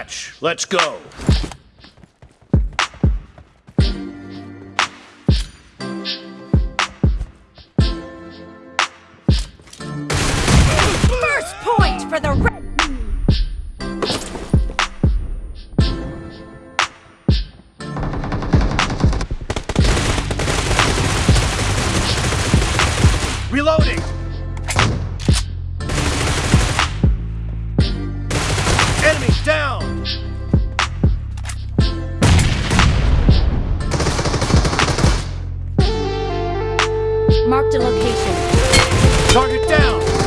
match. Let's go. First point for the red. Reloading. Marked a location. Target down.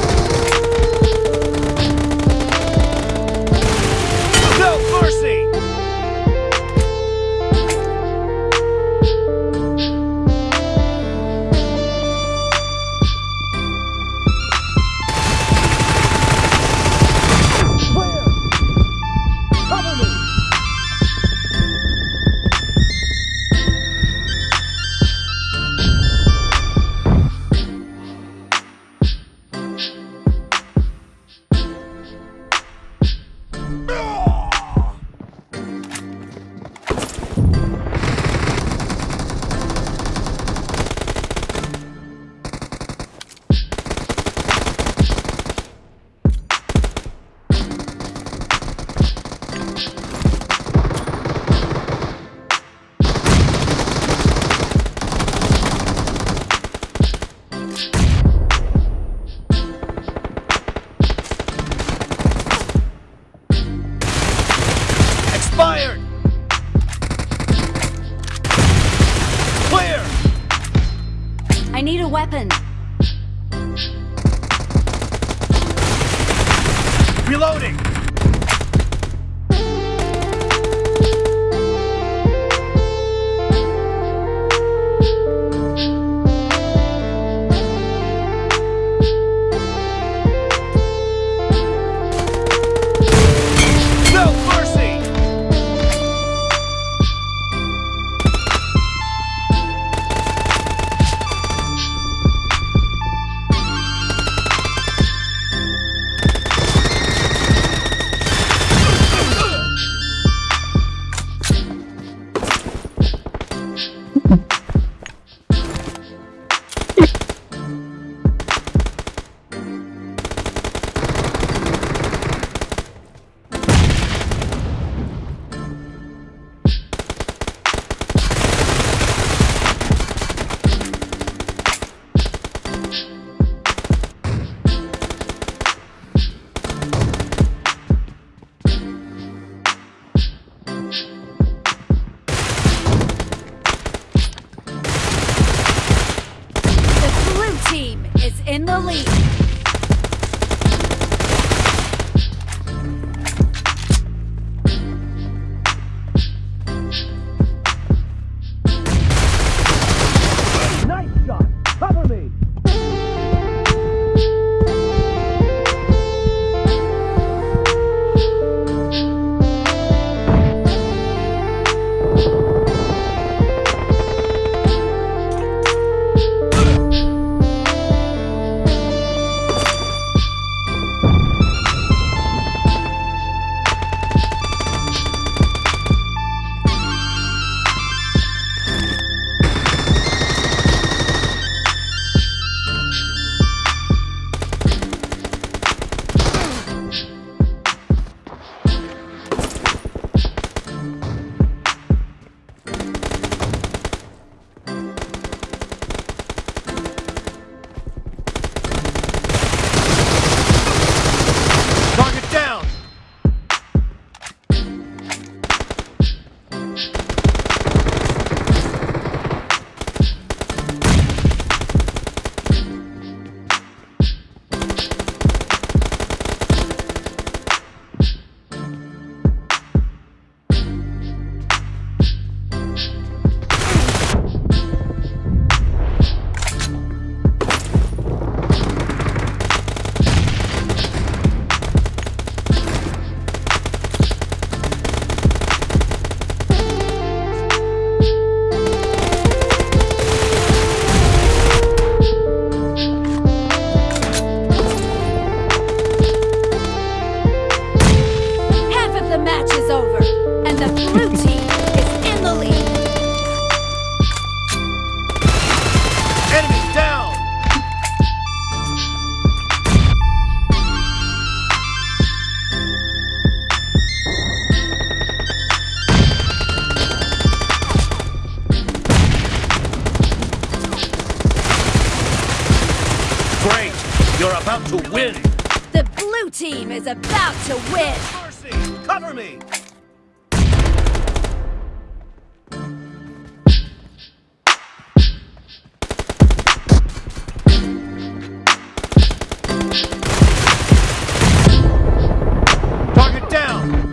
Weapon. Reloading. in the lead. Match is over, and the blue team is in the lead. Enemy down! Great! You're about to win! The blue team is about to win. Mercy! Cover me! Target down!